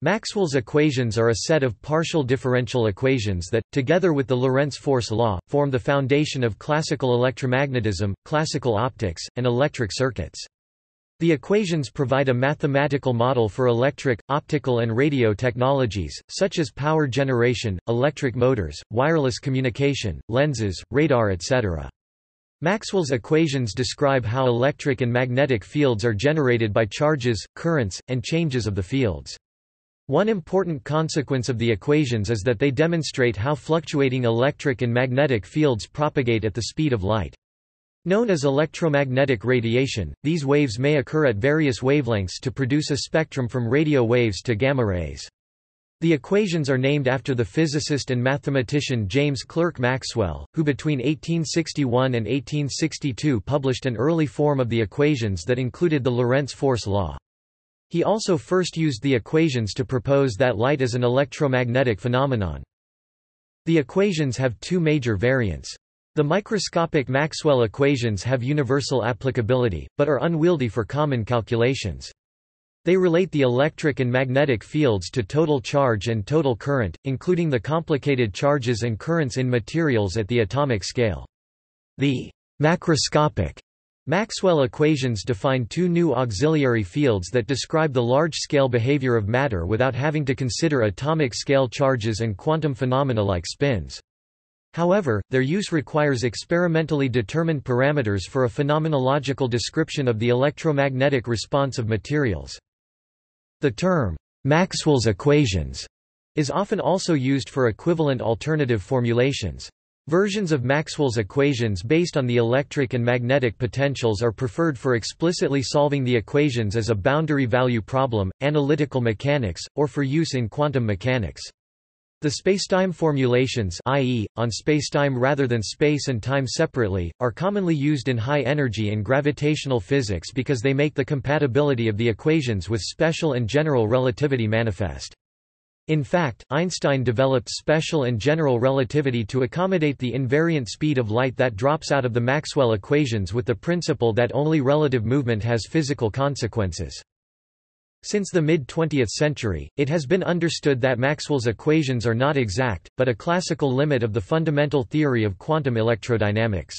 Maxwell's equations are a set of partial differential equations that, together with the Lorentz force law, form the foundation of classical electromagnetism, classical optics, and electric circuits. The equations provide a mathematical model for electric, optical and radio technologies, such as power generation, electric motors, wireless communication, lenses, radar etc. Maxwell's equations describe how electric and magnetic fields are generated by charges, currents, and changes of the fields. One important consequence of the equations is that they demonstrate how fluctuating electric and magnetic fields propagate at the speed of light. Known as electromagnetic radiation, these waves may occur at various wavelengths to produce a spectrum from radio waves to gamma rays. The equations are named after the physicist and mathematician James Clerk Maxwell, who between 1861 and 1862 published an early form of the equations that included the Lorentz force law. He also first used the equations to propose that light is an electromagnetic phenomenon. The equations have two major variants. The microscopic Maxwell equations have universal applicability, but are unwieldy for common calculations. They relate the electric and magnetic fields to total charge and total current, including the complicated charges and currents in materials at the atomic scale. The macroscopic Maxwell equations define two new auxiliary fields that describe the large-scale behavior of matter without having to consider atomic-scale charges and quantum phenomena like spins. However, their use requires experimentally determined parameters for a phenomenological description of the electromagnetic response of materials. The term, Maxwell's equations, is often also used for equivalent alternative formulations. Versions of Maxwell's equations based on the electric and magnetic potentials are preferred for explicitly solving the equations as a boundary value problem, analytical mechanics, or for use in quantum mechanics. The spacetime formulations i.e., on spacetime rather than space and time separately, are commonly used in high energy and gravitational physics because they make the compatibility of the equations with special and general relativity manifest. In fact, Einstein developed special and general relativity to accommodate the invariant speed of light that drops out of the Maxwell equations with the principle that only relative movement has physical consequences. Since the mid-20th century, it has been understood that Maxwell's equations are not exact, but a classical limit of the fundamental theory of quantum electrodynamics.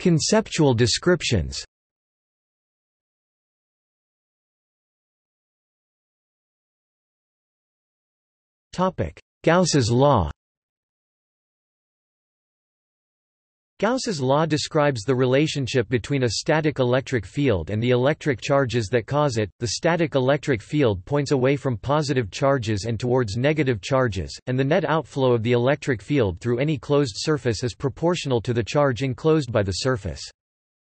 Conceptual descriptions Gauss's law Gauss's law describes the relationship between a static electric field and the electric charges that cause it. The static electric field points away from positive charges and towards negative charges, and the net outflow of the electric field through any closed surface is proportional to the charge enclosed by the surface.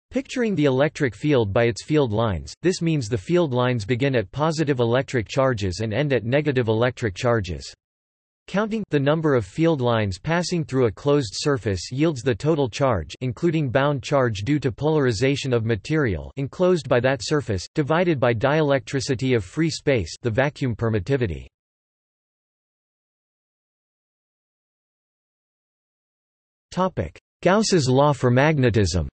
Picturing the electric field by its field lines, this means the field lines begin at positive electric charges and end at negative electric charges. Counting the number of field lines passing through a closed surface yields the total charge including bound charge due to polarization of material enclosed by that surface, divided by dielectricity of free space the vacuum permittivity. Gauss's law for magnetism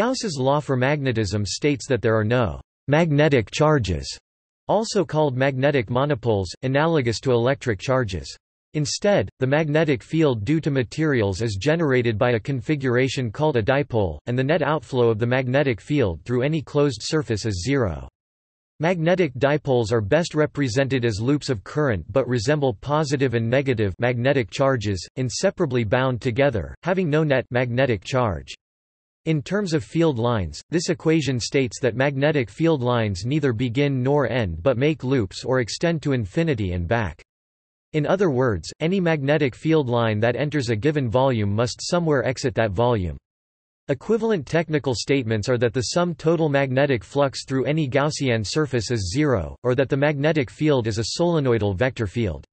Gauss's law for magnetism states that there are no magnetic charges, also called magnetic monopoles, analogous to electric charges. Instead, the magnetic field due to materials is generated by a configuration called a dipole, and the net outflow of the magnetic field through any closed surface is zero. Magnetic dipoles are best represented as loops of current but resemble positive and negative magnetic charges, inseparably bound together, having no net magnetic charge. In terms of field lines, this equation states that magnetic field lines neither begin nor end but make loops or extend to infinity and back. In other words, any magnetic field line that enters a given volume must somewhere exit that volume. Equivalent technical statements are that the sum total magnetic flux through any Gaussian surface is zero, or that the magnetic field is a solenoidal vector field.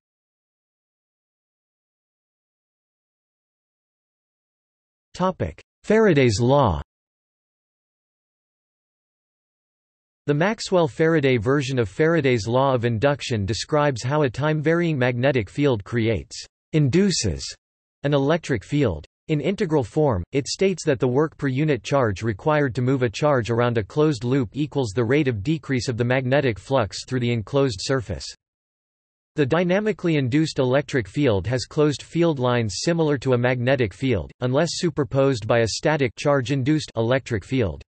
Faraday's law The Maxwell-Faraday version of Faraday's law of induction describes how a time-varying magnetic field creates induces an electric field. In integral form, it states that the work per unit charge required to move a charge around a closed loop equals the rate of decrease of the magnetic flux through the enclosed surface. The dynamically induced electric field has closed field lines similar to a magnetic field, unless superposed by a static charge-induced electric field.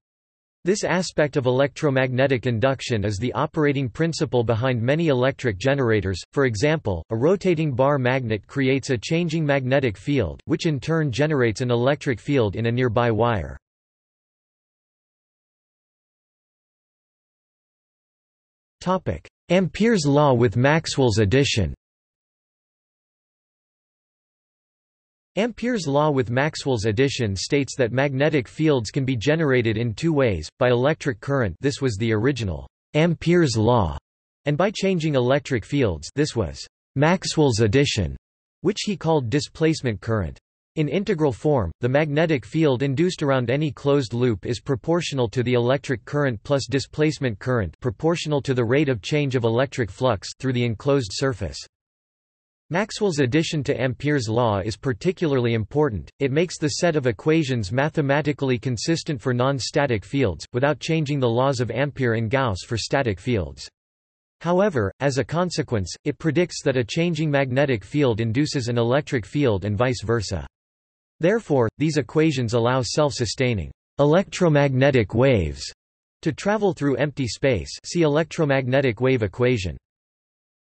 This aspect of electromagnetic induction is the operating principle behind many electric generators, for example, a rotating bar magnet creates a changing magnetic field, which in turn generates an electric field in a nearby wire. Ampere's law with Maxwell's addition Ampere's law with Maxwell's addition states that magnetic fields can be generated in two ways, by electric current this was the original Ampere's law, and by changing electric fields this was Maxwell's addition, which he called displacement current. In integral form, the magnetic field induced around any closed loop is proportional to the electric current plus displacement current proportional to the rate of change of electric flux through the enclosed surface. Maxwell's addition to Ampere's law is particularly important, it makes the set of equations mathematically consistent for non-static fields, without changing the laws of Ampere and Gauss for static fields. However, as a consequence, it predicts that a changing magnetic field induces an electric field and vice versa. Therefore, these equations allow self-sustaining electromagnetic waves to travel through empty space see electromagnetic wave equation.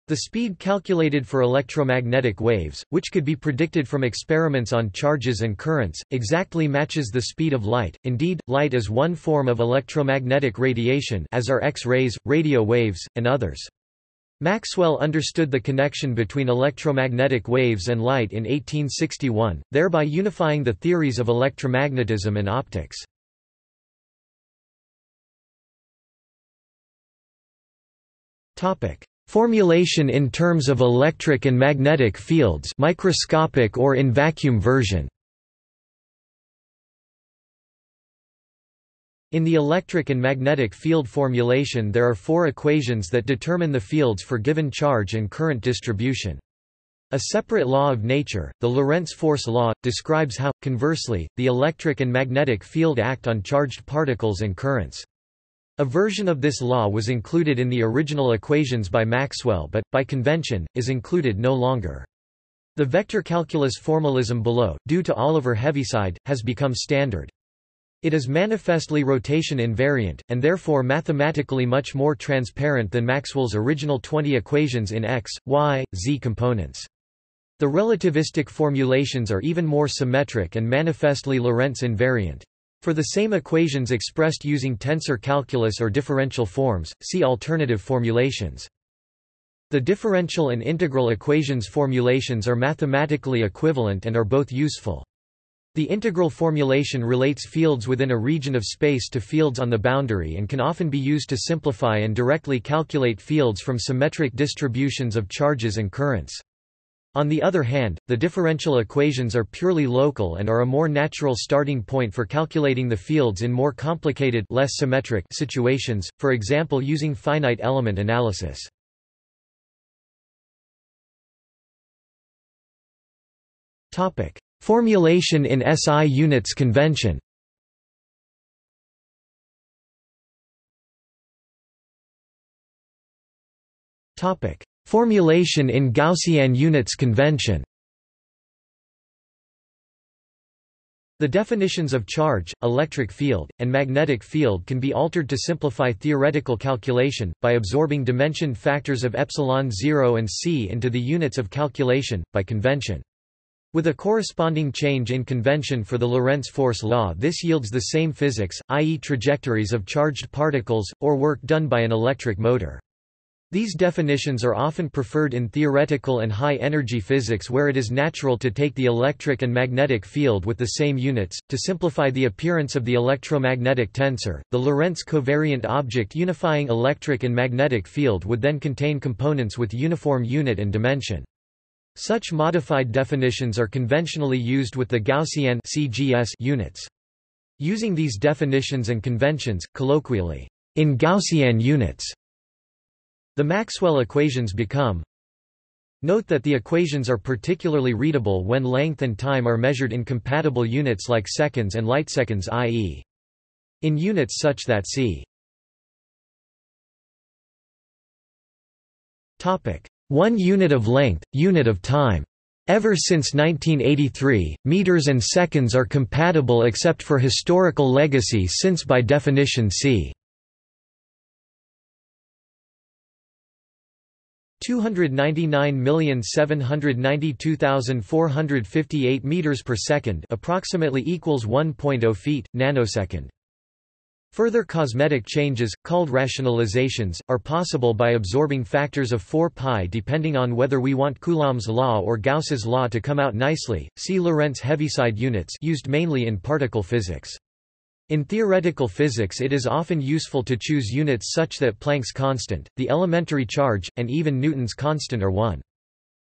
The speed calculated for electromagnetic waves, which could be predicted from experiments on charges and currents, exactly matches the speed of light. Indeed, light is one form of electromagnetic radiation as are X-rays, radio waves, and others. Maxwell understood the connection between electromagnetic waves and light in 1861, thereby unifying the theories of electromagnetism and optics. Formulation in terms of electric and magnetic fields microscopic or in vacuum version In the electric and magnetic field formulation there are four equations that determine the fields for given charge and current distribution. A separate law of nature, the Lorentz force law, describes how, conversely, the electric and magnetic field act on charged particles and currents. A version of this law was included in the original equations by Maxwell but, by convention, is included no longer. The vector calculus formalism below, due to Oliver Heaviside, has become standard. It is manifestly rotation invariant, and therefore mathematically much more transparent than Maxwell's original 20 equations in x, y, z components. The relativistic formulations are even more symmetric and manifestly Lorentz invariant. For the same equations expressed using tensor calculus or differential forms, see alternative formulations. The differential and integral equations formulations are mathematically equivalent and are both useful. The integral formulation relates fields within a region of space to fields on the boundary and can often be used to simplify and directly calculate fields from symmetric distributions of charges and currents. On the other hand, the differential equations are purely local and are a more natural starting point for calculating the fields in more complicated less symmetric situations, for example using finite element analysis. Formulation in SI units convention. Formulation in Gaussian units convention. The definitions of charge, electric field, and magnetic field can be altered to simplify theoretical calculation, by absorbing dimension factors of epsilon 0 and c into the units of calculation, by convention. With a corresponding change in convention for the Lorentz force law this yields the same physics, i.e. trajectories of charged particles, or work done by an electric motor. These definitions are often preferred in theoretical and high-energy physics where it is natural to take the electric and magnetic field with the same units. To simplify the appearance of the electromagnetic tensor, the Lorentz covariant object unifying electric and magnetic field would then contain components with uniform unit and dimension. Such modified definitions are conventionally used with the Gaussian CGS units. Using these definitions and conventions, colloquially, in Gaussian units, the Maxwell equations become Note that the equations are particularly readable when length and time are measured in compatible units like seconds and lightseconds i.e. in units such that c 1 unit of length, unit of time. Ever since 1983, meters and seconds are compatible except for historical legacy since by definition c 299,792,458 meters per second, approximately equals 1.0 feet nanosecond. Further cosmetic changes, called rationalizations, are possible by absorbing factors of 4 pi depending on whether we want Coulomb's law or Gauss's law to come out nicely. See Lorentz Heaviside units used mainly in particle physics. In theoretical physics it is often useful to choose units such that Planck's constant, the elementary charge, and even Newton's constant are 1.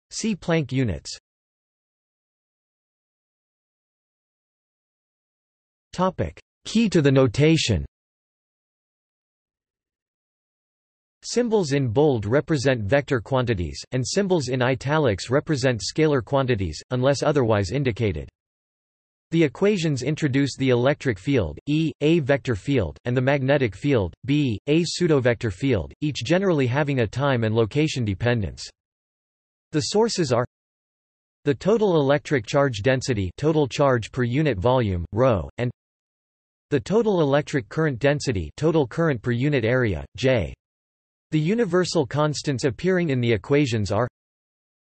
See Planck units. Key to the notation Symbols in bold represent vector quantities, and symbols in italics represent scalar quantities, unless otherwise indicated. The equations introduce the electric field, E, a vector field, and the magnetic field, B, a pseudovector field, each generally having a time and location dependence. The sources are the total electric charge density total charge per unit volume, ρ, and the total electric current density total current per unit area, J. The universal constants appearing in the equations are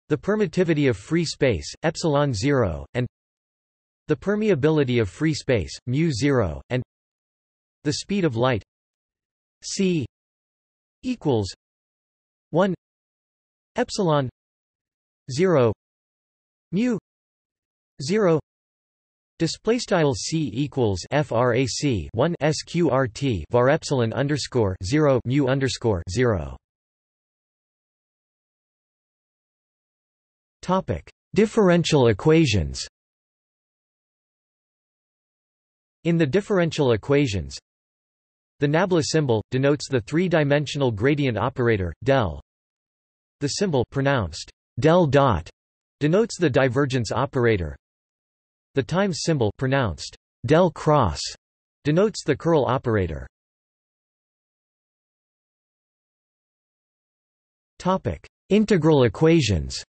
the permittivity of free space, epsilon 0, and the permeability of free space, mu0, and the speed of light c equals 1 epsilon 0 mu 0 Display style c equals frac 1 sqrt var epsilon underscore 0 mu underscore 0. Topic: Differential equations. In the differential equations, the nabla symbol, denotes the three-dimensional gradient operator, del. The symbol pronounced del dot denotes the divergence operator. The times symbol pronounced del cross denotes the curl operator. Topic: Integral equations.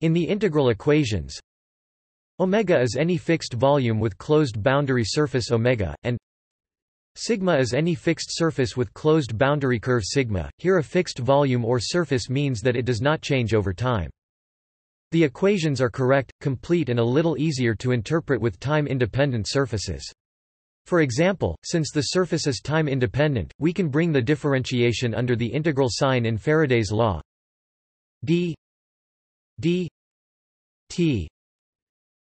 In the integral equations, Omega is any fixed volume with closed boundary surface omega, and Sigma is any fixed surface with closed boundary curve sigma. Here a fixed volume or surface means that it does not change over time. The equations are correct, complete and a little easier to interpret with time-independent surfaces. For example, since the surface is time-independent, we can bring the differentiation under the integral sign in Faraday's law d d t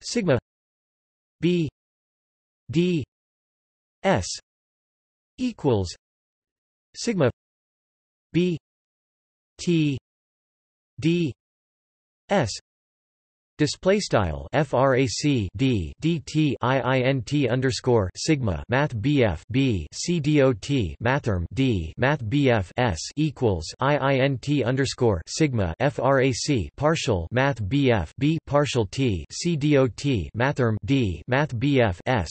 sigma b d s equals sigma b t d s Display style frac d dt iint underscore sigma math bf b c dot mathrm d math bf s equals iint underscore sigma frac partial math bf b partial t c dot mathrm d math bf s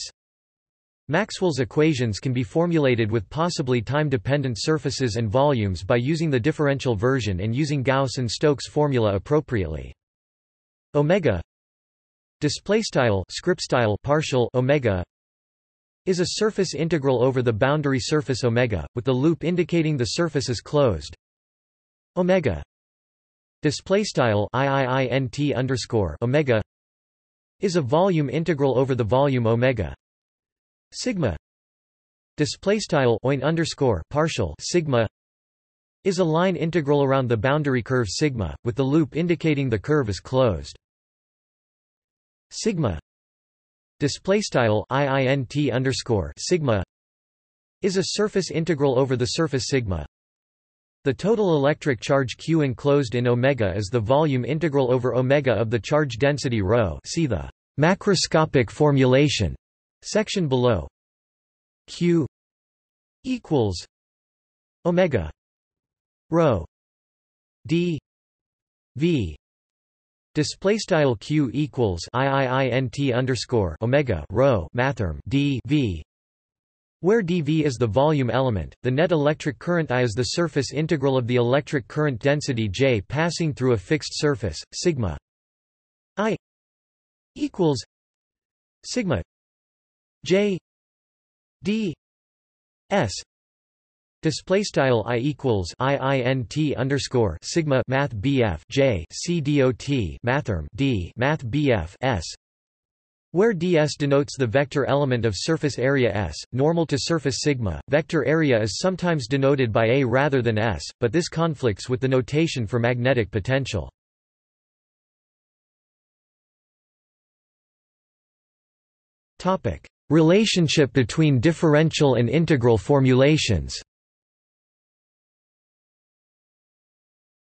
Maxwell's equations can be formulated with possibly time-dependent surfaces and volumes by using the differential version and using Gauss and Stokes formula appropriately. Omega display style script style partial omega is a surface integral over the boundary surface omega with the loop indicating the surface is closed. Omega display style iiint underscore omega is a volume integral over the volume omega. Sigma display style oin underscore partial sigma is a line integral around the boundary curve sigma, with the loop indicating the curve is closed. Sigma display style iint underscore sigma is a surface integral over the surface sigma. The total electric charge Q enclosed in omega is the volume integral over omega of the charge density rho. See the macroscopic formulation section below. Q equals omega rho. D. V. Display style q equals iiint underscore omega rho mathrm d v. Where dV is the volume element, the net electric current I is the surface integral of the electric current density J passing through a fixed surface, sigma I equals sigma J d s display style i equals iint underscore sigma math bf j c d math bf s where ds denotes the vector element of surface area S, normal to surface sigma, vector area is sometimes denoted by A rather than S, but this conflicts with the notation for magnetic potential. Relationship between differential and integral formulations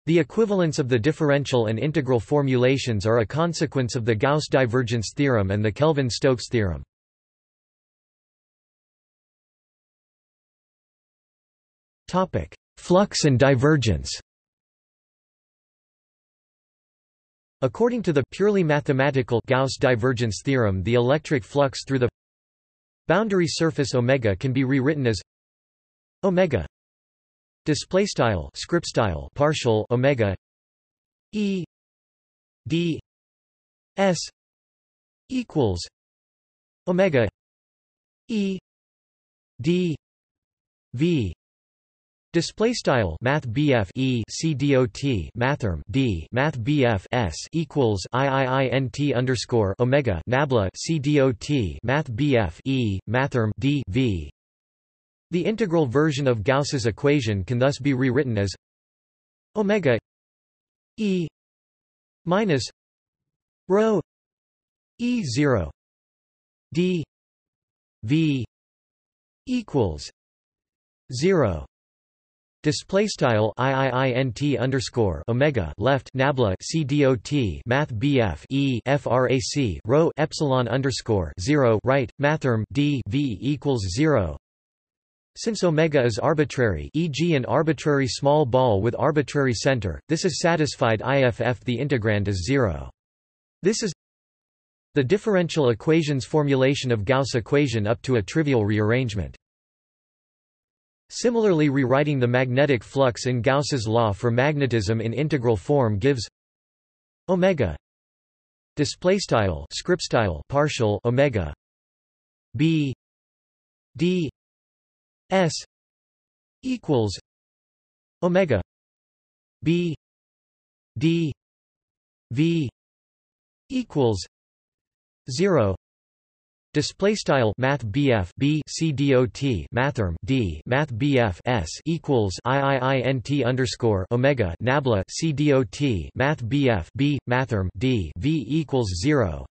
The equivalence of the differential and integral formulations are a consequence of the Gauss divergence theorem and the Kelvin-Stokes theorem. Topic: Flux and divergence According to the purely mathematical Gauss divergence theorem the electric flux through the boundary surface omega can be rewritten as omega display style script style partial omega e d s equals omega e d v. Display style Math BF E C dot Mathrm D Math BF S equals IIINT underscore Omega Nabla C dot Math BF E Mathrm D V the integral version of Gauss's equation can thus be rewritten as omega e minus rho e 0 d v equals 0 Display style iiint underscore omega left nabla c dot math bf e frac rho epsilon underscore zero right mathrm d v equals zero since omega is arbitrary e.g. an arbitrary small ball with arbitrary center, this is satisfied IFF the integrand is zero. This is the differential equations formulation of Gauss equation up to a trivial rearrangement. Similarly rewriting the magnetic flux in Gauss's law for magnetism in integral form gives omega display style script style partial omega b d S equals Omega B D V equals zero Display style Math BF B C dot Mathrm D Math BF S equals IIINT underscore Omega Nabla C dot Math BF B Mathrm D V equals zero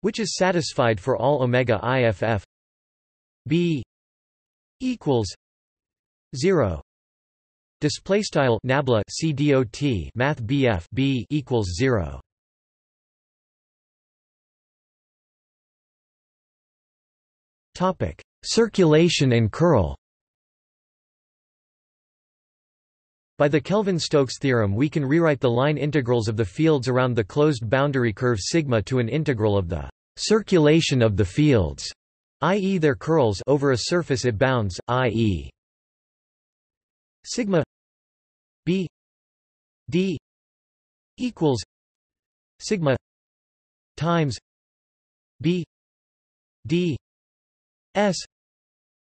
which is satisfied for all Omega IFF B equals 0 display style nabla cdot math bf b equals 0 topic circulation and curl. By the Kelvin-Stokes theorem we can rewrite the line integrals of the fields around the closed boundary curve sigma to an integral of the circulation of the fields i.e. their curls over a surface it bounds, i.e. sigma b d equals sigma times b d s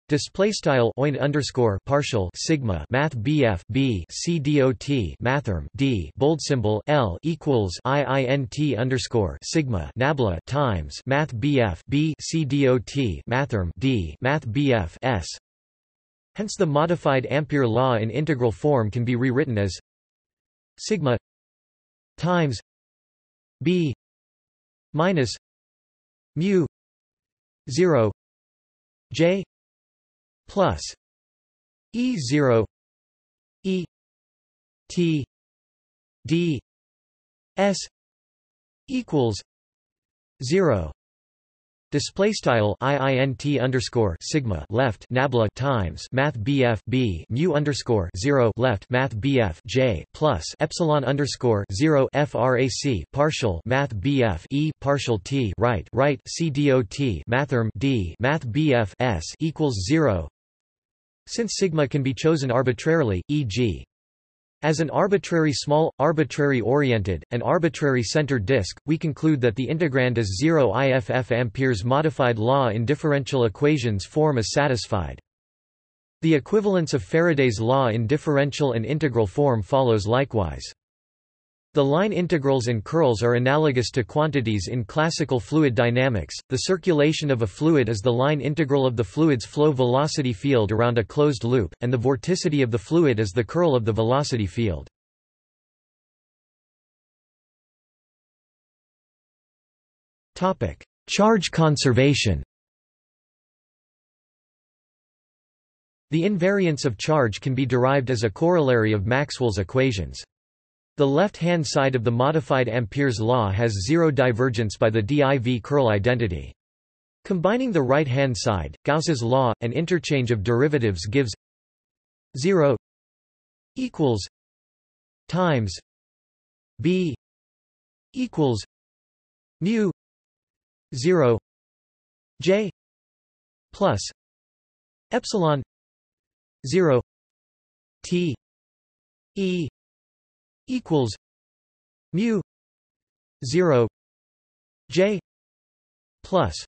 Display style oint underscore partial sigma math bf b c dot mathrm d bold symbol l equals iint underscore sigma nabla times math bf b c dot mathrm d math bf s. Hence the modified Ampere law in integral form can be rewritten as sigma times b minus mu 0 j plus E zero E T D S equals zero Display style iint underscore sigma left nabla times math bf b mu underscore zero left math bf j plus epsilon underscore zero frac partial math bf e partial t right right c dot mathrm d math bf s equals zero. Since sigma can be chosen arbitrarily, e.g. As an arbitrary small, arbitrary-oriented, and arbitrary-centered disk, we conclude that the integrand is 0 IFF Ampere's modified law in differential equations form is satisfied. The equivalence of Faraday's law in differential and integral form follows likewise. The line integrals and curls are analogous to quantities in classical fluid dynamics. The circulation of a fluid is the line integral of the fluid's flow velocity field around a closed loop, and the vorticity of the fluid is the curl of the velocity field. Topic: Charge conservation. The invariance of charge can be derived as a corollary of Maxwell's equations. The left-hand side of the modified Ampere's law has zero divergence by the div curl identity. Combining the right-hand side, Gauss's law, and interchange of derivatives gives 0 equals times b equals mu 0 j plus epsilon 0 t e equals mu 0 j plus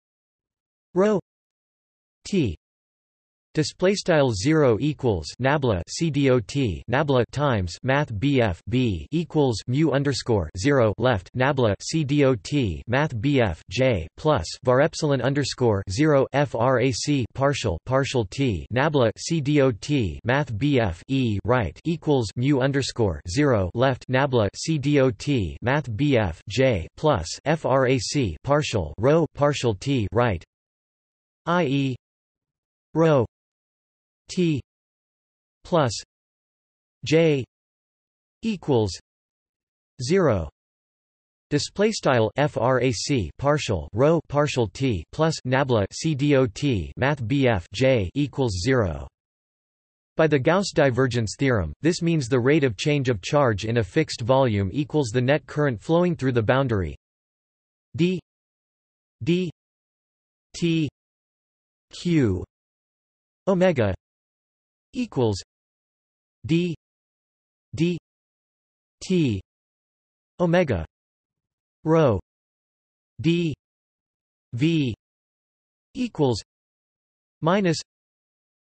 rho t Display style zero equals nabla cdot nabla times math bf b equals mu underscore zero left nabla cdot math bf j plus var epsilon underscore zero frac partial partial t nabla cdot math bf e right equals mu underscore zero left nabla cdot math bf j plus frac partial rho partial t right i.e. rho T plus J equals zero Display style frac partial rho partial t plus nabla cdot math bf j equals zero. By the Gauss divergence theorem, this means the rate of change of charge in a fixed volume equals the net current flowing through the boundary d d t q omega equals d d t omega rho d v equals minus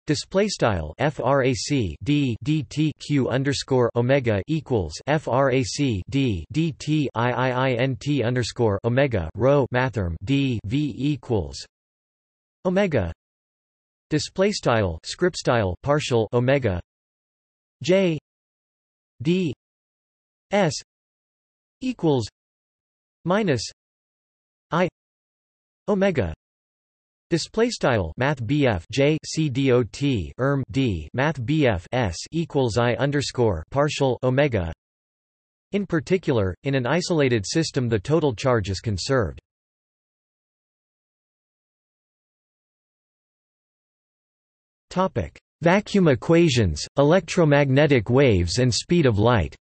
Display style frac d dt q underscore omega equals frac d dt iiint underscore omega rho mathrm d v equals omega display style script style partial omega j d s equals minus i omega Display style Math BF J C D O T erm D Math BF S equals I underscore partial Omega. In particular, in an isolated system the total charge is conserved. Vacuum equations, electromagnetic waves and speed of light.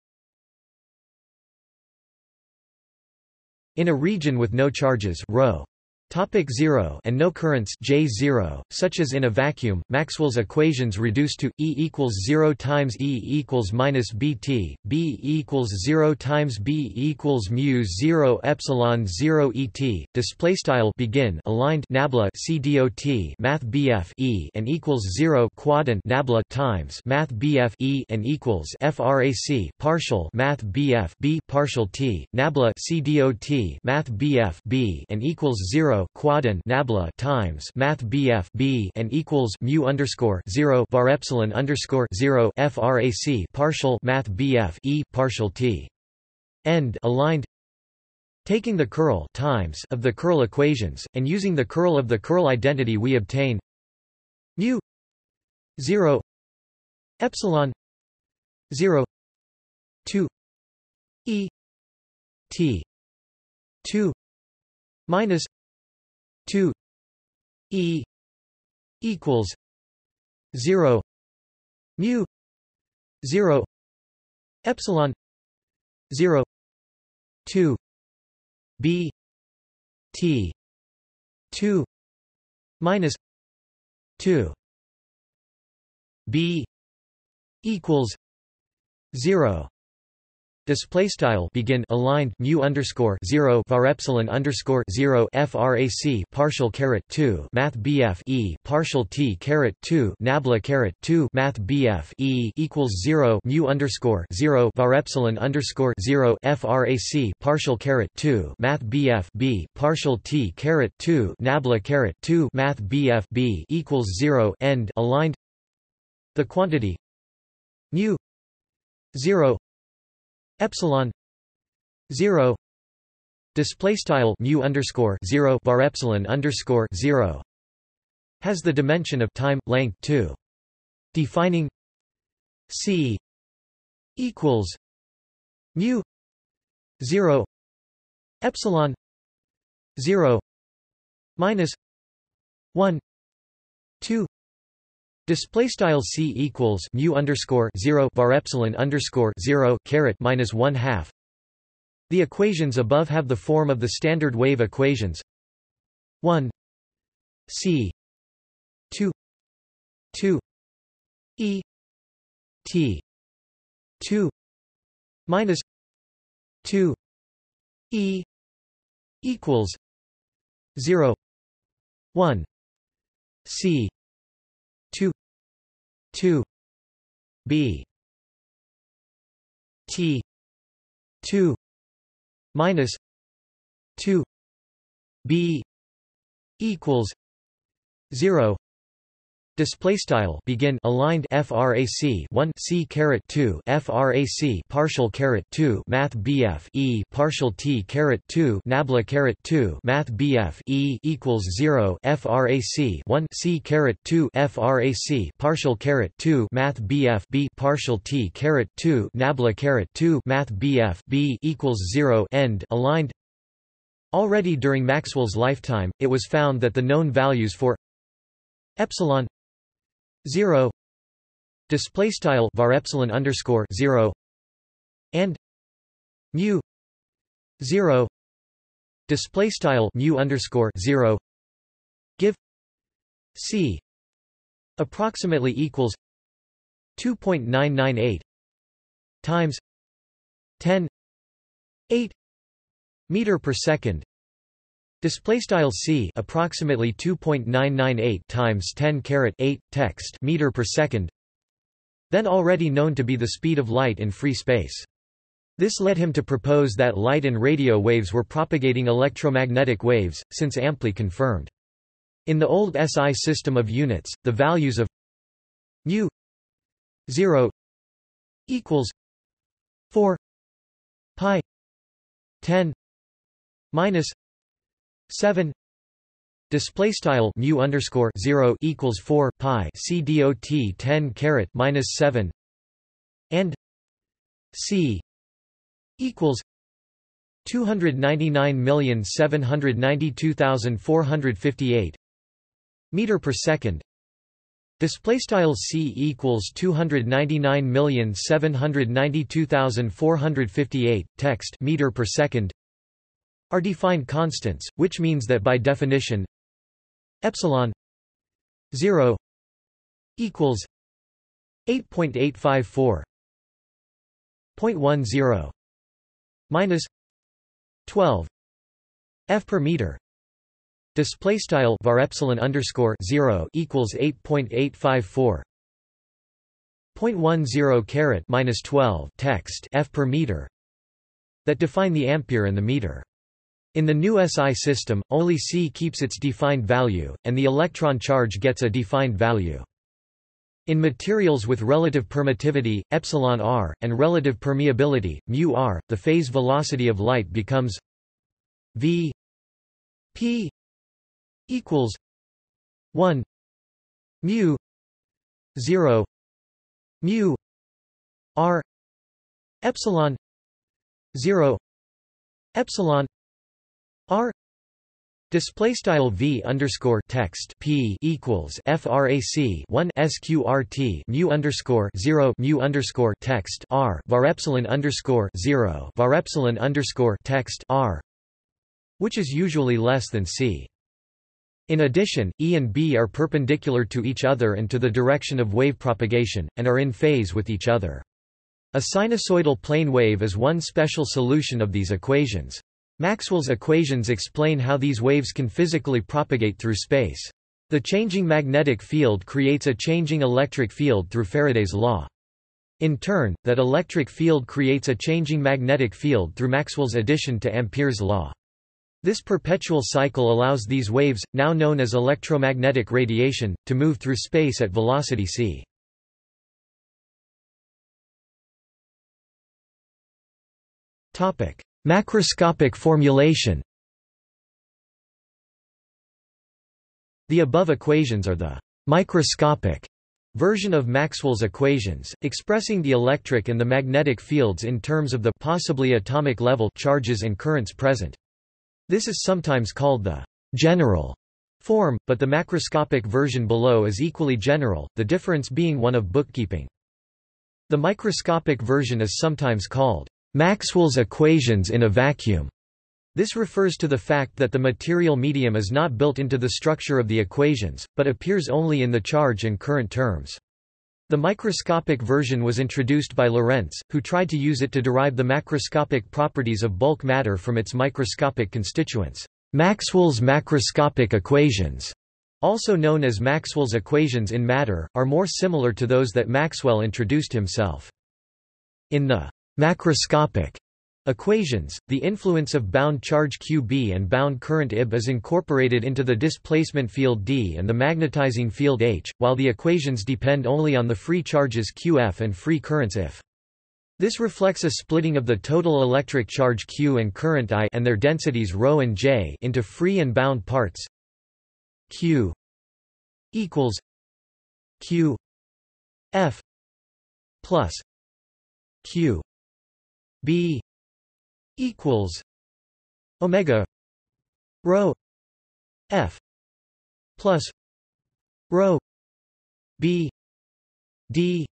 In a region with no charges ρ, Topic 0 and no currents J0, such as in a vacuum, Maxwell's equations reduce to E equals 0 times E equals minus BT, B equals 0 times B equals mu 0 epsilon 0 ET. Display style begin aligned nabla CDOT Math BF E and equals 0 quadrant nabla times Math BF E and equals frac partial Math BF B partial T nabla CDOT Math BF B and equals 0 quaden nabla times math bf b and equals mu underscore zero bar epsilon underscore zero frac partial math bf e partial t. End. Aligned. Taking the curl times of the curl equations, and using the curl of the curl identity we obtain. Mu. 0 epsilon. 0 2 e. T. 2 minus 2 e equals 0 mu 0 epsilon 0 2 b t 2 minus 2 b equals 0 Display style begin aligned mu underscore zero var epsilon underscore zero frac partial caret two math bf e partial t caret two nabla caret two math bf e equals zero mu underscore zero var epsilon underscore zero frac partial caret two math bf b partial t caret two nabla caret two math bf b equals zero end aligned. The quantity mu zero epsilon 0 display style mu underscore 0 bar epsilon underscore 0 has the dimension of time length 2 defining c equals mu 0 epsilon 0 minus 1 2 Display style c equals mu underscore zero var epsilon underscore zero caret minus one half. The equations above have the form of the standard wave equations. One. C. Two. Two. E. T. Two. Minus two. E. Equals zero. One. C 2 b t 2 minus 2 b equals 0 Display style begin aligned frac 1 c caret 2 frac partial caret 2 math bf e partial t caret 2 nabla caret 2 math bf e equals 0 frac 1 c caret 2 frac partial caret 2 math bf b partial t caret 2 nabla caret 2 math bf b equals 0 end aligned. Already during Maxwell's lifetime, it was found that the known values for epsilon 0 display style var epsilon underscore 0 and mu 0 display style mu underscore 0 give c approximately equals 2.998 times 10 8 meter per second Display style c approximately 2.998 times 10 caret 8 text meter per second. Then already known to be the speed of light in free space. This led him to propose that light and radio waves were propagating electromagnetic waves, since amply confirmed. In the old SI system of units, the values of mu 0 equals 4 pi 10 minus 7 display style mu underscore 0 equals 4 pi c dot 10 caret minus 7 and c equals 299,792,458 meter per second. Display style c equals 299,792,458 text meter per second are defined constants, which means that by definition epsilon 0 equals 8.854 0.10 minus 12 f per meter. Display style var epsilon underscore 0 equals 8.854 0.10 caret minus 12 text f per meter that define the ampere and the meter in the new SI system, only C keeps its defined value, and the electron charge gets a defined value. In materials with relative permittivity, epsilon r, and relative permeability, mu r, the phase velocity of light becomes v p equals 1 mu 0 mu r epsilon 0 epsilon R Display style v underscore text p equals frac 1 sqrt mu underscore 0 mu underscore text r var epsilon underscore 0 var epsilon underscore text r, which is usually less than c. In addition, E and B are perpendicular to each other and to the direction of wave propagation, and are in phase with each other. A sinusoidal plane wave is one special solution of these equations. Maxwell's equations explain how these waves can physically propagate through space. The changing magnetic field creates a changing electric field through Faraday's law. In turn, that electric field creates a changing magnetic field through Maxwell's addition to Ampere's law. This perpetual cycle allows these waves, now known as electromagnetic radiation, to move through space at velocity c. Topic: Macroscopic formulation The above equations are the microscopic version of Maxwell's equations, expressing the electric and the magnetic fields in terms of the possibly atomic level charges and currents present. This is sometimes called the general form, but the macroscopic version below is equally general, the difference being one of bookkeeping. The microscopic version is sometimes called Maxwell's equations in a vacuum. This refers to the fact that the material medium is not built into the structure of the equations, but appears only in the charge and current terms. The microscopic version was introduced by Lorentz, who tried to use it to derive the macroscopic properties of bulk matter from its microscopic constituents. Maxwell's macroscopic equations, also known as Maxwell's equations in matter, are more similar to those that Maxwell introduced himself. In the Macroscopic equations, the influence of bound charge QB and bound current IB is incorporated into the displacement field D and the magnetizing field H, while the equations depend only on the free charges QF and free currents IF. This reflects a splitting of the total electric charge Q and current I and their densities ρ and J into free and bound parts. Q equals Q F plus Q B equals Omega rho F plus rho B D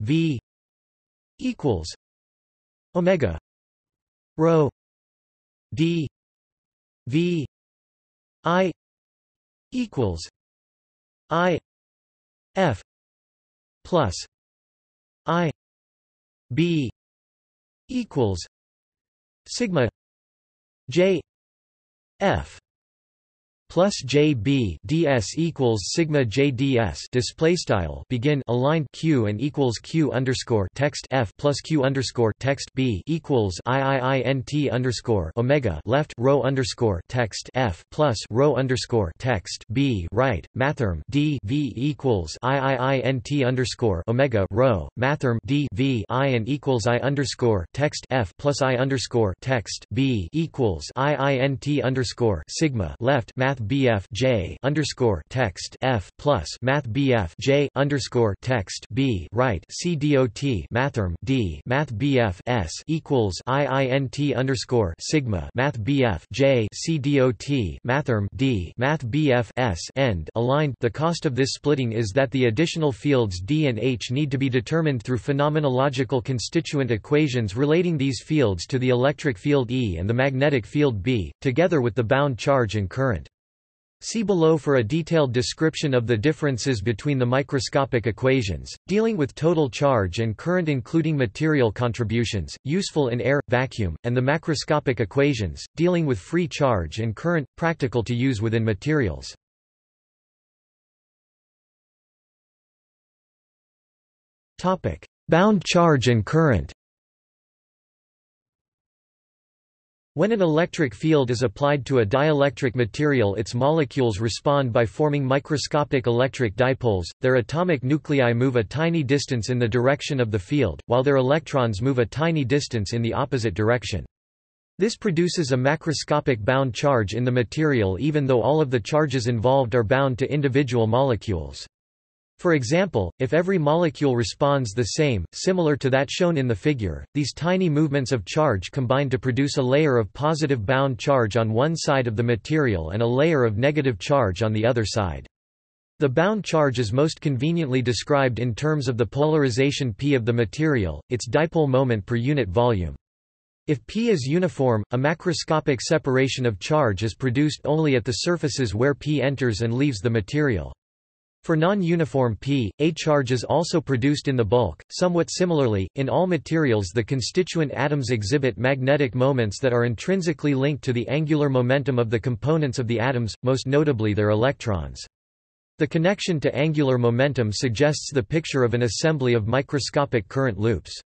V equals Omega rho D V I equals I F plus I B equals sigma j f plus JB ds equals sigma JDS display style begin aligned Q and equals Q underscore text F plus Q underscore text B equals IIINT underscore Omega left row underscore text F plus row underscore text B right mathrm D V equals IIINT underscore Omega row mathrm D V I and equals I underscore text F plus I underscore text B equals IINT underscore sigma left math math BF J underscore text F plus math BF J underscore text B right C dot mathrm D math BF S equals IINT underscore sigma math BF J C dot mathrm D math BF S end aligned the cost of this splitting is that the additional fields D and H need to be determined through phenomenological constituent equations relating these fields to the electric field E and the magnetic field B, together with the bound charge and current. See below for a detailed description of the differences between the microscopic equations, dealing with total charge and current including material contributions, useful in air, vacuum, and the macroscopic equations, dealing with free charge and current, practical to use within materials. Bound charge and current When an electric field is applied to a dielectric material its molecules respond by forming microscopic electric dipoles, their atomic nuclei move a tiny distance in the direction of the field, while their electrons move a tiny distance in the opposite direction. This produces a macroscopic bound charge in the material even though all of the charges involved are bound to individual molecules. For example, if every molecule responds the same, similar to that shown in the figure, these tiny movements of charge combine to produce a layer of positive bound charge on one side of the material and a layer of negative charge on the other side. The bound charge is most conveniently described in terms of the polarization p of the material, its dipole moment per unit volume. If p is uniform, a macroscopic separation of charge is produced only at the surfaces where p enters and leaves the material. For non-uniform P, a charge is also produced in the bulk. Somewhat similarly, in all materials the constituent atoms exhibit magnetic moments that are intrinsically linked to the angular momentum of the components of the atoms, most notably their electrons. The connection to angular momentum suggests the picture of an assembly of microscopic current loops.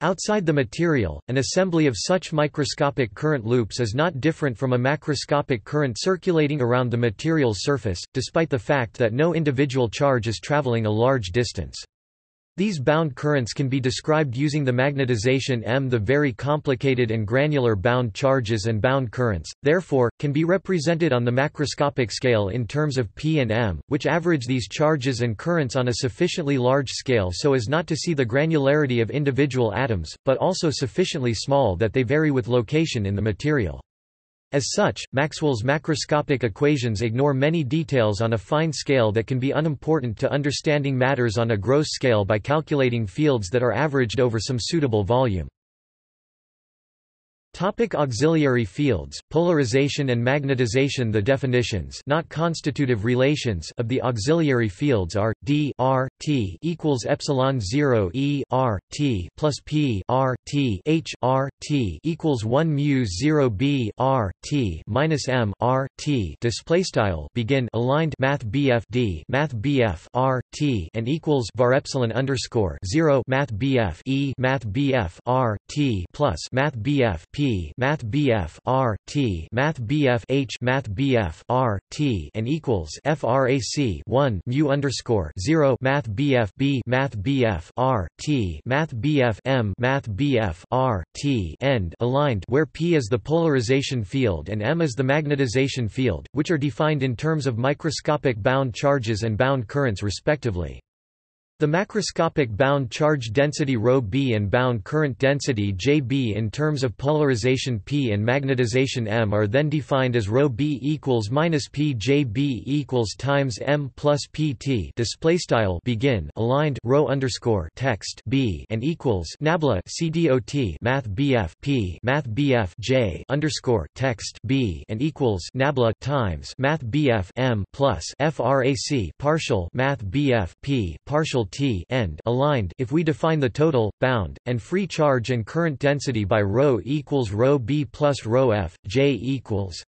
Outside the material, an assembly of such microscopic current loops is not different from a macroscopic current circulating around the material's surface, despite the fact that no individual charge is traveling a large distance. These bound currents can be described using the magnetization M. The very complicated and granular bound charges and bound currents, therefore, can be represented on the macroscopic scale in terms of P and M, which average these charges and currents on a sufficiently large scale so as not to see the granularity of individual atoms, but also sufficiently small that they vary with location in the material. As such, Maxwell's macroscopic equations ignore many details on a fine scale that can be unimportant to understanding matters on a gross scale by calculating fields that are averaged over some suitable volume. Topic auxiliary fields, polarization and magnetization. The definitions not constitutive relations of the auxiliary fields are, d r t equals epsilon 0 e r t plus p r t h r t equals 1 mu 0 b r t minus m r t. Display style begin aligned math bf d math bf r t and equals var epsilon underscore 0 math bf e math bf r t plus math bf p Math BF R T. Math BF H. Math BF R T. and equals FRAC 1 mu underscore 0 Math BF B. Math BF R T. Math BF M. Math BF R T. End. Aligned where P is the polarization field and M is the magnetization field, which are defined in terms of microscopic bound charges and bound currents respectively. The macroscopic bound charge density ρb and bound current density Jb in terms of polarization P and magnetization M are then defined as ρb equals minus P Jb equals times M plus Pt display style begin aligned rho underscore text B and equals nabla CDOT math BF P math BF J underscore text B and equals nabla times math BF M plus FRAC partial math BF P partial T end aligned if we define the total, bound, and free charge and current density by ρ equals ρ b plus ρ f, J equals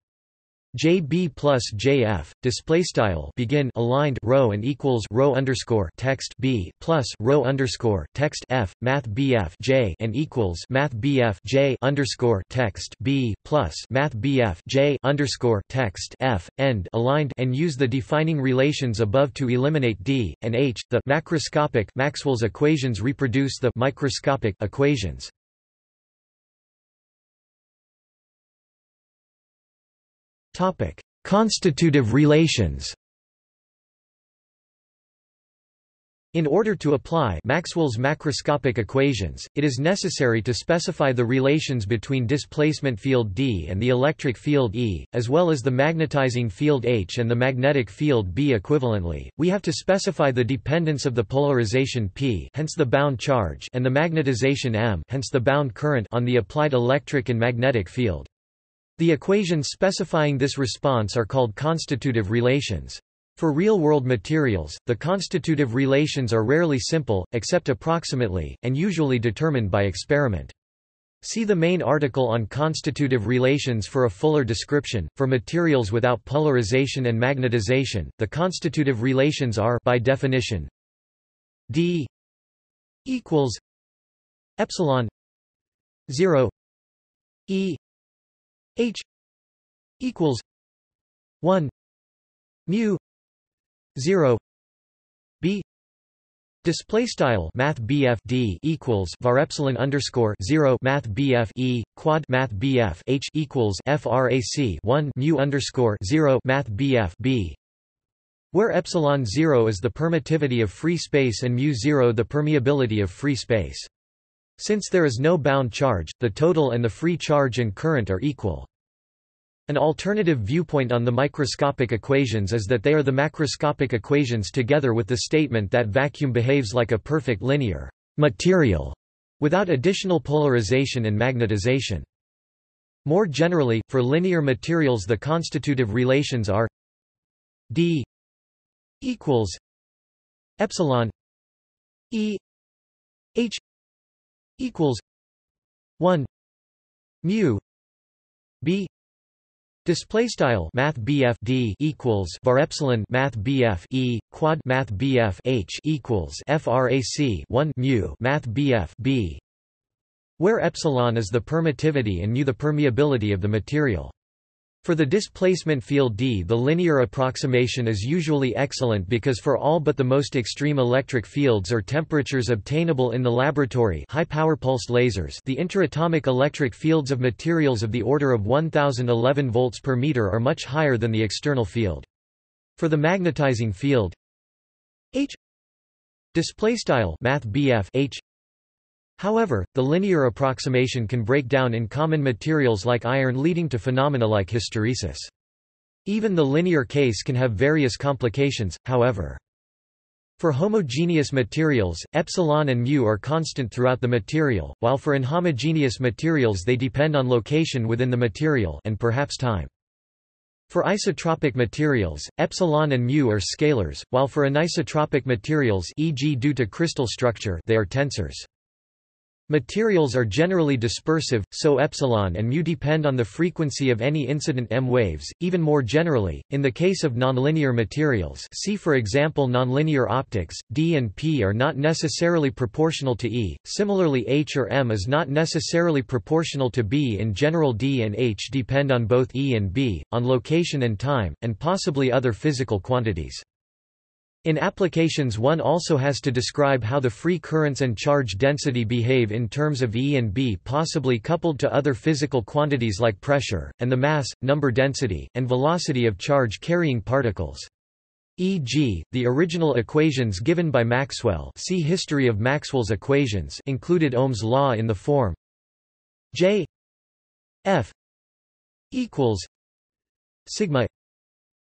JB plus JF display style begin aligned row and equals row underscore text B plus row underscore text F Math BF J and equals Math BF J underscore text B plus Math BF J underscore text F end aligned and use the defining relations above to eliminate D and H. The macroscopic Maxwell's equations reproduce the microscopic equations. Topic: Constitutive relations. In order to apply Maxwell's macroscopic equations, it is necessary to specify the relations between displacement field D and the electric field E, as well as the magnetizing field H and the magnetic field B equivalently. We have to specify the dependence of the polarization P, hence the bound charge, and the magnetization M, hence the bound current on the applied electric and magnetic field. The equations specifying this response are called constitutive relations. For real-world materials, the constitutive relations are rarely simple, except approximately, and usually determined by experiment. See the main article on constitutive relations for a fuller description. For materials without polarization and magnetization, the constitutive relations are by definition d equals epsilon 0 e H equals one mu zero B Display style Math BF D equals var epsilon underscore zero Math BF E quad Math BF H equals FRAC one mu underscore zero Math BF B where epsilon 0 is the permittivity of free space and mu 0 the permeability of free space. Since there is no bound charge, the total and the free charge and current are equal. An alternative viewpoint on the microscopic equations is that they are the macroscopic equations together with the statement that vacuum behaves like a perfect linear material without additional polarization and magnetization. More generally, for linear materials the constitutive relations are d equals epsilon e h equals 1 mu b Display style Math D equals var epsilon Math E quad Math H equals frac 1 mu Math B where epsilon is the permittivity and mu the permeability of the material. For the displacement field D the linear approximation is usually excellent because for all but the most extreme electric fields or temperatures obtainable in the laboratory high power pulsed lasers the interatomic electric fields of materials of the order of 1011 volts per meter are much higher than the external field. For the magnetizing field H displaystyle math H However, the linear approximation can break down in common materials like iron leading to phenomena like hysteresis. Even the linear case can have various complications, however. For homogeneous materials, epsilon and mu are constant throughout the material, while for inhomogeneous materials they depend on location within the material and perhaps time. For isotropic materials, epsilon and mu are scalars, while for anisotropic materials e.g. due to crystal structure they are tensors. Materials are generally dispersive, so epsilon and mu depend on the frequency of any incident M waves. Even more generally, in the case of nonlinear materials, see for example nonlinear optics, D and P are not necessarily proportional to E. Similarly, H or M is not necessarily proportional to B. In general, D and H depend on both E and B, on location and time, and possibly other physical quantities. In applications one also has to describe how the free currents and charge density behave in terms of E and B possibly coupled to other physical quantities like pressure, and the mass, number density, and velocity of charge-carrying particles. E.g., the original equations given by Maxwell see History of Maxwell's equations included Ohm's law in the form J F equals sigma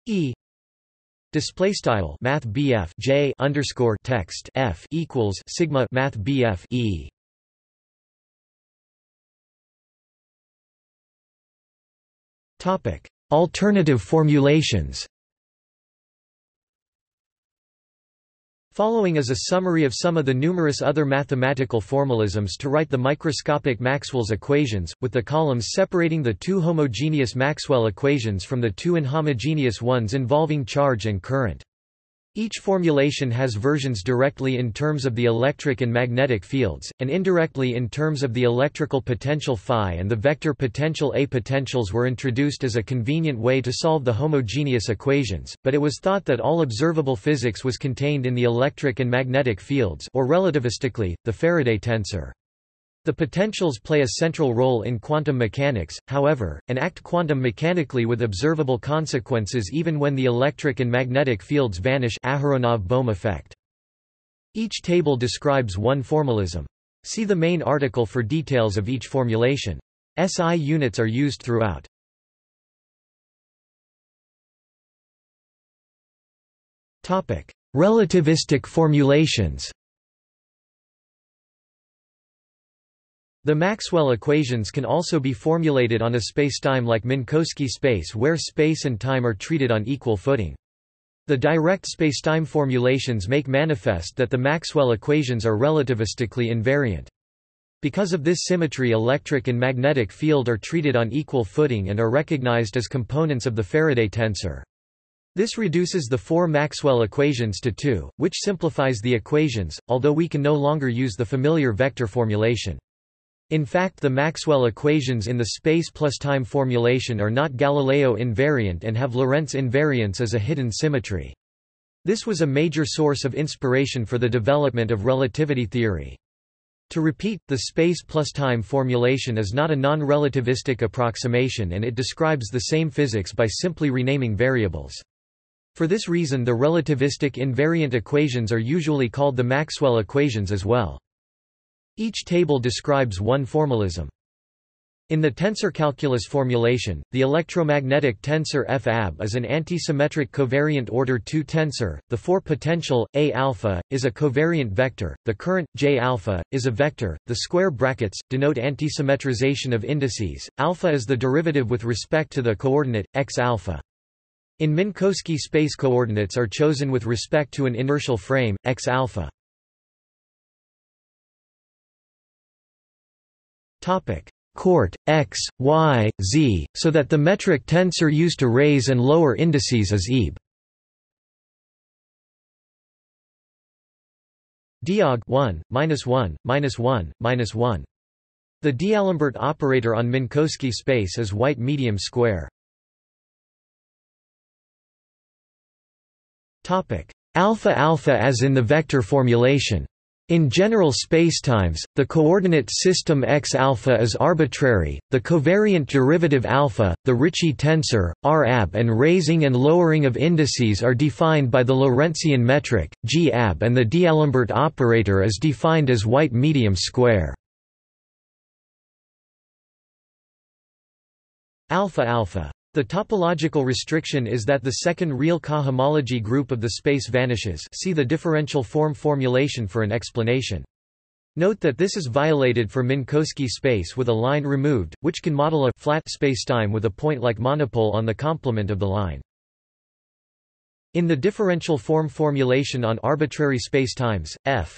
E Display style Math J underscore text F equals Sigma Math BF E. Topic. Alternative formulations Following is a summary of some of the numerous other mathematical formalisms to write the microscopic Maxwell's equations, with the columns separating the two homogeneous Maxwell equations from the two inhomogeneous ones involving charge and current. Each formulation has versions directly in terms of the electric and magnetic fields, and indirectly in terms of the electrical potential phi and the vector potential A. Potentials were introduced as a convenient way to solve the homogeneous equations, but it was thought that all observable physics was contained in the electric and magnetic fields or relativistically, the Faraday tensor. The potentials play a central role in quantum mechanics, however, and act quantum mechanically with observable consequences even when the electric and magnetic fields vanish Aharonov-Bohm effect. Each table describes one formalism. See the main article for details of each formulation. SI units are used throughout. Relativistic formulations The Maxwell equations can also be formulated on a spacetime like Minkowski space where space and time are treated on equal footing. The direct spacetime formulations make manifest that the Maxwell equations are relativistically invariant. Because of this symmetry electric and magnetic field are treated on equal footing and are recognized as components of the Faraday tensor. This reduces the four Maxwell equations to two, which simplifies the equations, although we can no longer use the familiar vector formulation. In fact the Maxwell equations in the space plus time formulation are not Galileo invariant and have Lorentz invariance as a hidden symmetry. This was a major source of inspiration for the development of relativity theory. To repeat, the space plus time formulation is not a non-relativistic approximation and it describes the same physics by simply renaming variables. For this reason the relativistic invariant equations are usually called the Maxwell equations as well. Each table describes one formalism. In the tensor calculus formulation, the electromagnetic tensor F-AB is an antisymmetric covariant order 2 tensor. The four-potential A alpha is a covariant vector. The current J alpha is a vector. The square brackets denote antisymmetrization of indices. Alpha is the derivative with respect to the coordinate x alpha. In Minkowski space coordinates are chosen with respect to an inertial frame x alpha. Court, x, y, z, so that the metric tensor used to raise and lower indices is EB. Diag 1, minus 1, minus 1, minus 1. The D'Alembert operator on Minkowski space is white medium square. Topic alpha alpha as in the vector formulation. In general spacetimes, the coordinate system X alpha is arbitrary. The covariant derivative alpha, the Ricci tensor, R-AB and raising and lowering of indices are defined by the Lorentzian metric G-AB and the D'Alembert operator is defined as white medium square. Alpha alpha the topological restriction is that the second real cohomology group of the space vanishes see the differential form formulation for an explanation. Note that this is violated for Minkowski space with a line removed, which can model a flat spacetime with a point-like monopole on the complement of the line. In the differential form formulation on arbitrary spacetimes, f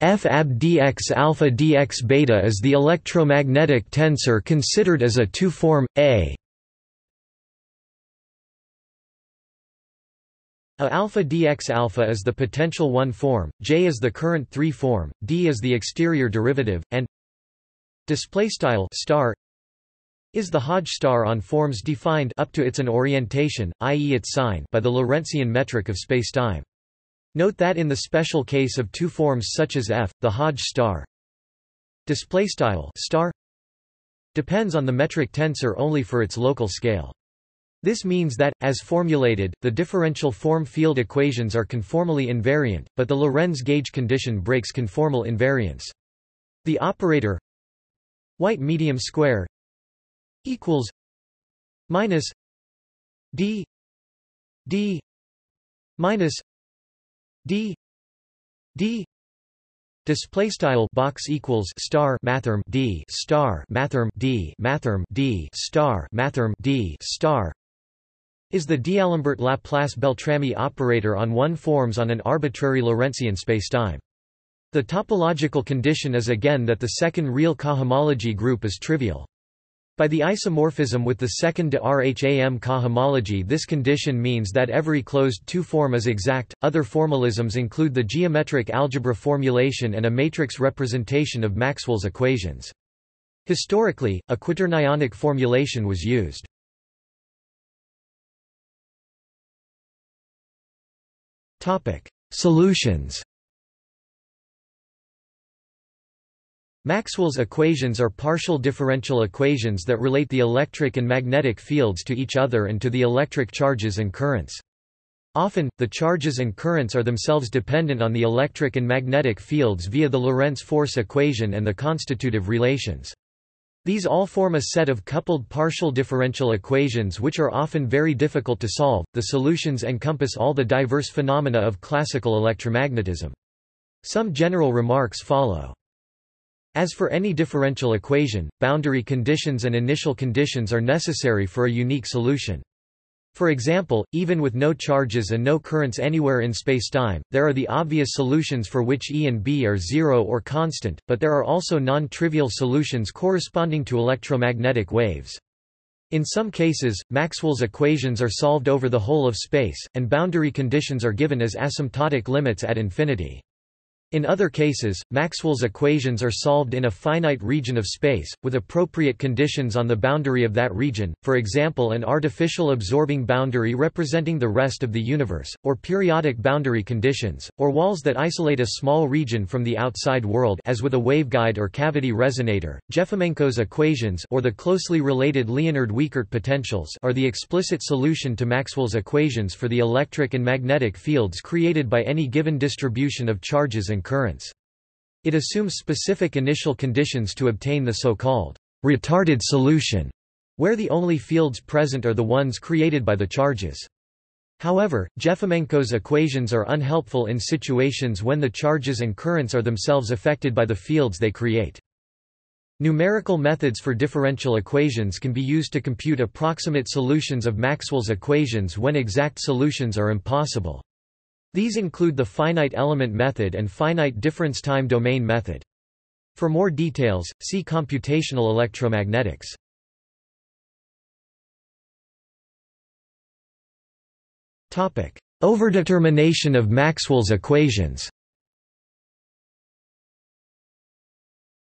F ab dx alpha dx beta is the electromagnetic tensor considered as a two-form, A A alpha dx alpha is the potential one form, J is the current three form, D is the exterior derivative, and display style star is the Hodge star on forms defined up to its an orientation, i.e. its sign by the Lorentzian metric of spacetime. Note that in the special case of two forms such as f, the Hodge star star depends on the metric tensor only for its local scale. This means that, as formulated, the differential form field equations are conformally invariant, but the Lorentz gauge condition breaks conformal invariance. The operator white medium square equals minus d d minus d d display style box equals star mathrm d star mathrm d mathrm d star mathrm d star is the D'Alembert Laplace Beltrami operator on one forms on an arbitrary Lorentzian spacetime. The topological condition is again that the second real cohomology group is trivial. By the isomorphism with the second de Rham cohomology this condition means that every closed two-form is exact. Other formalisms include the geometric algebra formulation and a matrix representation of Maxwell's equations. Historically, a quaternionic formulation was used. Topic: Solutions Maxwell's equations are partial differential equations that relate the electric and magnetic fields to each other and to the electric charges and currents. Often, the charges and currents are themselves dependent on the electric and magnetic fields via the Lorentz force equation and the constitutive relations. These all form a set of coupled partial differential equations which are often very difficult to solve. The solutions encompass all the diverse phenomena of classical electromagnetism. Some general remarks follow. As for any differential equation, boundary conditions and initial conditions are necessary for a unique solution. For example, even with no charges and no currents anywhere in spacetime, there are the obvious solutions for which E and B are zero or constant, but there are also non-trivial solutions corresponding to electromagnetic waves. In some cases, Maxwell's equations are solved over the whole of space, and boundary conditions are given as asymptotic limits at infinity. In other cases, Maxwell's equations are solved in a finite region of space, with appropriate conditions on the boundary of that region, for example an artificial absorbing boundary representing the rest of the universe, or periodic boundary conditions, or walls that isolate a small region from the outside world as with a waveguide or cavity resonator. Jefimenko's equations or the closely related Liénard-Wiechert potentials are the explicit solution to Maxwell's equations for the electric and magnetic fields created by any given distribution of charges and and currents. It assumes specific initial conditions to obtain the so-called retarded solution, where the only fields present are the ones created by the charges. However, Jefimenko's equations are unhelpful in situations when the charges and currents are themselves affected by the fields they create. Numerical methods for differential equations can be used to compute approximate solutions of Maxwell's equations when exact solutions are impossible. These include the finite element method and finite difference time domain method. For more details, see computational electromagnetics. Overdetermination of Maxwell's equations.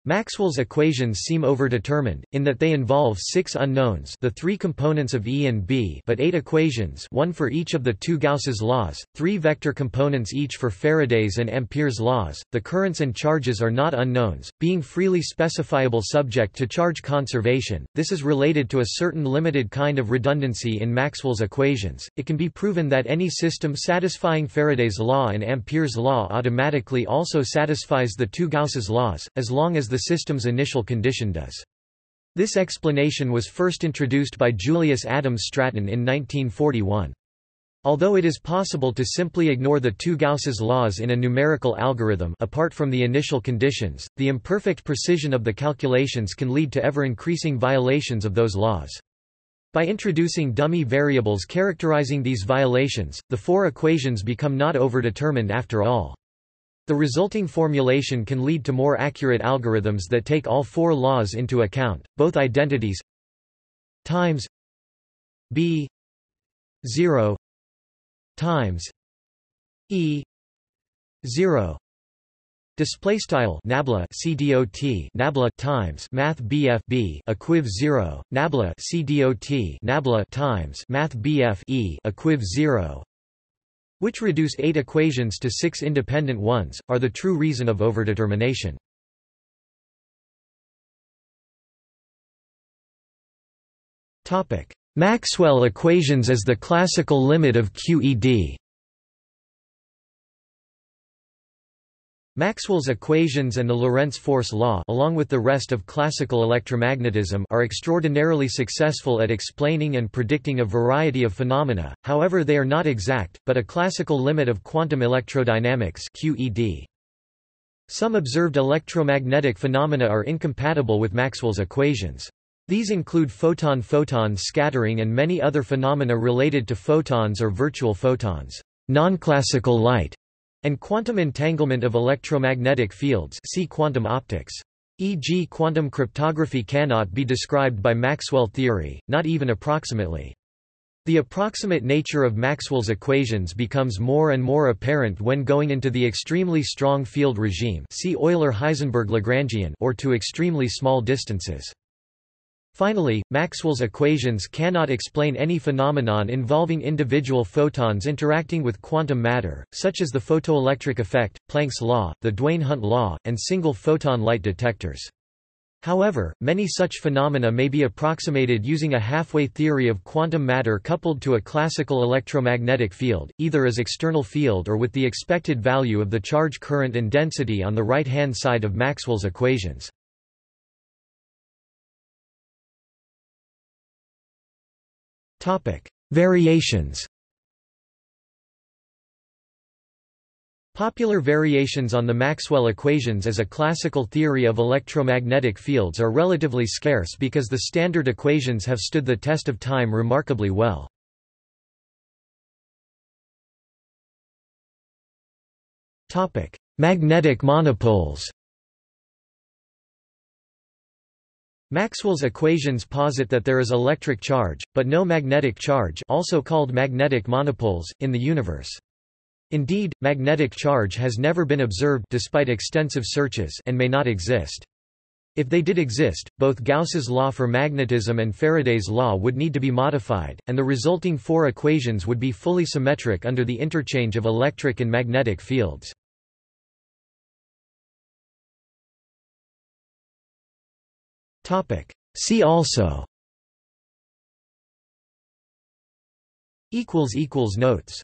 Maxwell's equations seem overdetermined, in that they involve six unknowns the three components of E and B but eight equations one for each of the two Gauss's laws, three vector components each for Faraday's and Ampere's laws. The currents and charges are not unknowns, being freely specifiable subject to charge conservation. This is related to a certain limited kind of redundancy in Maxwell's equations. It can be proven that any system satisfying Faraday's law and Ampere's law automatically also satisfies the two Gauss's laws, as long as the system's initial condition does. This explanation was first introduced by Julius Adams Stratton in 1941. Although it is possible to simply ignore the two Gauss's laws in a numerical algorithm apart from the initial conditions, the imperfect precision of the calculations can lead to ever-increasing violations of those laws. By introducing dummy variables characterizing these violations, the four equations become not overdetermined after all. The resulting formulation can lead to more accurate algorithms that take all four laws into account, both identities times b 0 times e 0 Display style nabla cdot nabla times math bf b equiv 0 nabla cdot nabla times math bf e equiv 0 which reduce eight equations to six independent ones, are the true reason of overdetermination. Maxwell equations as the classical limit of QED Maxwell's equations and the Lorentz force law along with the rest of classical electromagnetism are extraordinarily successful at explaining and predicting a variety of phenomena, however they are not exact, but a classical limit of quantum electrodynamics QED. Some observed electromagnetic phenomena are incompatible with Maxwell's equations. These include photon-photon scattering and many other phenomena related to photons or virtual photons. Non-classical light and quantum entanglement of electromagnetic fields see quantum optics. E.g. quantum cryptography cannot be described by Maxwell theory, not even approximately. The approximate nature of Maxwell's equations becomes more and more apparent when going into the extremely strong field regime see Euler-Heisenberg-Lagrangian or to extremely small distances. Finally, Maxwell's equations cannot explain any phenomenon involving individual photons interacting with quantum matter, such as the photoelectric effect, Planck's law, the Duane-Hunt law, and single photon light detectors. However, many such phenomena may be approximated using a halfway theory of quantum matter coupled to a classical electromagnetic field, either as external field or with the expected value of the charge current and density on the right-hand side of Maxwell's equations. Variations. Popular variations on the Maxwell equations as a classical theory of electromagnetic fields are relatively scarce because the standard equations have stood the test of time remarkably well. Magnetic monopoles. Maxwell's equations posit that there is electric charge, but no magnetic charge also called magnetic monopoles, in the universe. Indeed, magnetic charge has never been observed despite extensive searches and may not exist. If they did exist, both Gauss's law for magnetism and Faraday's law would need to be modified, and the resulting four equations would be fully symmetric under the interchange of electric and magnetic fields. See also. Notes